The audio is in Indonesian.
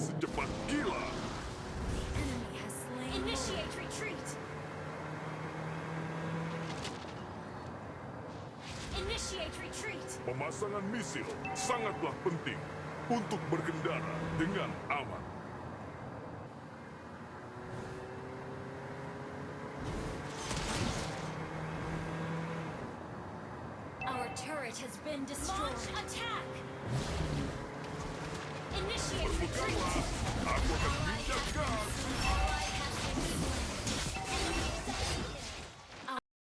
secepat slain. Initiate retreat! Initiate retreat! Pemasangan misil sangatlah penting untuk berkendara dengan aman. Our turret has been destroyed. Launch attack! Initiate retreat!